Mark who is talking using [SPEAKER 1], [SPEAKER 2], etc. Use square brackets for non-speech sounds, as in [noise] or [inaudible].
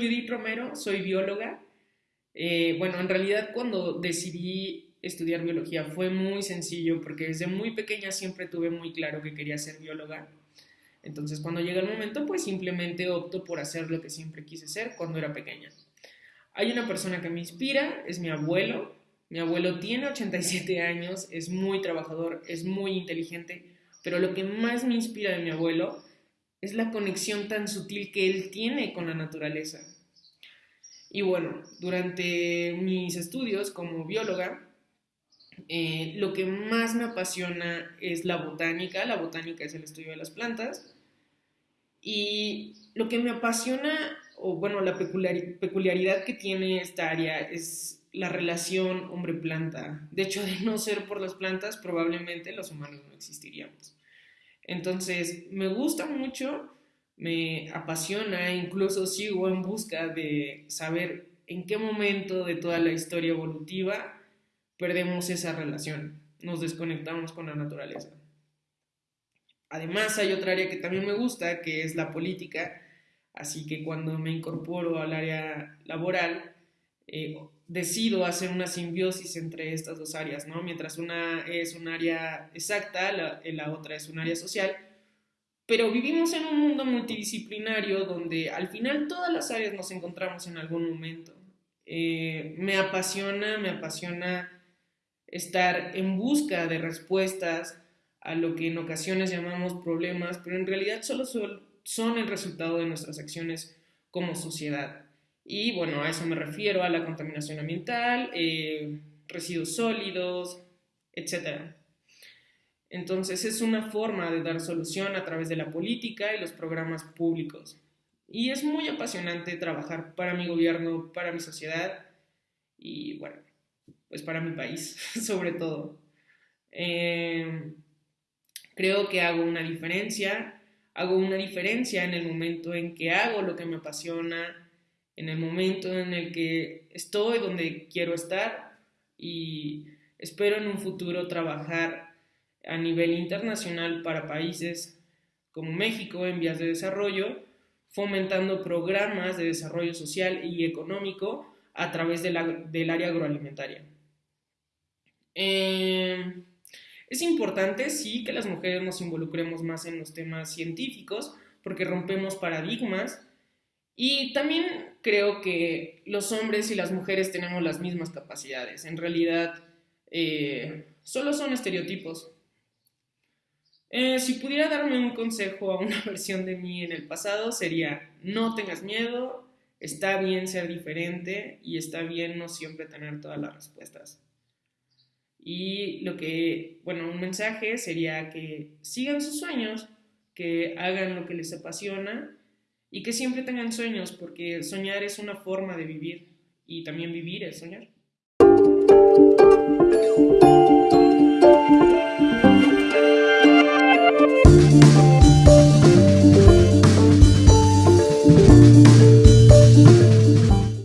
[SPEAKER 1] Judith Romero, soy bióloga. Eh, bueno, en realidad cuando decidí estudiar biología fue muy sencillo porque desde muy pequeña siempre tuve muy claro que quería ser bióloga. Entonces cuando llega el momento pues simplemente opto por hacer lo que siempre quise ser cuando era pequeña. Hay una persona que me inspira, es mi abuelo. Mi abuelo tiene 87 años, es muy trabajador, es muy inteligente, pero lo que más me inspira de mi abuelo es la conexión tan sutil que él tiene con la naturaleza. Y bueno, durante mis estudios como bióloga, eh, lo que más me apasiona es la botánica. La botánica es el estudio de las plantas. Y lo que me apasiona, o bueno, la peculiaridad que tiene esta área es la relación hombre-planta. De hecho, de no ser por las plantas, probablemente los humanos no existiríamos. Entonces, me gusta mucho, me apasiona, incluso sigo en busca de saber en qué momento de toda la historia evolutiva perdemos esa relación, nos desconectamos con la naturaleza. Además, hay otra área que también me gusta, que es la política, así que cuando me incorporo al área laboral, eh, decido hacer una simbiosis entre estas dos áreas, ¿no? Mientras una es un área exacta, la, la otra es un área social, pero vivimos en un mundo multidisciplinario donde al final todas las áreas nos encontramos en algún momento. Eh, me apasiona, me apasiona estar en busca de respuestas a lo que en ocasiones llamamos problemas, pero en realidad solo son el resultado de nuestras acciones como sociedad. Y bueno, a eso me refiero, a la contaminación ambiental, eh, residuos sólidos, etc. Entonces es una forma de dar solución a través de la política y los programas públicos. Y es muy apasionante trabajar para mi gobierno, para mi sociedad y bueno, pues para mi país [laughs] sobre todo. Eh, creo que hago una diferencia, hago una diferencia en el momento en que hago lo que me apasiona, en el momento en el que estoy donde quiero estar y espero en un futuro trabajar a nivel internacional para países como México en vías de desarrollo, fomentando programas de desarrollo social y económico a través del área agroalimentaria. Eh, es importante, sí, que las mujeres nos involucremos más en los temas científicos porque rompemos paradigmas y también creo que los hombres y las mujeres tenemos las mismas capacidades. En realidad, eh, solo son estereotipos. Eh, si pudiera darme un consejo a una [laughs] versión de mí en el pasado, sería no tengas miedo, está bien ser diferente y está bien no siempre tener todas las respuestas. Y lo que, bueno, un mensaje sería que sigan sus sueños, que hagan lo que les apasiona y que siempre tengan sueños, porque soñar es una forma de vivir y también vivir es soñar.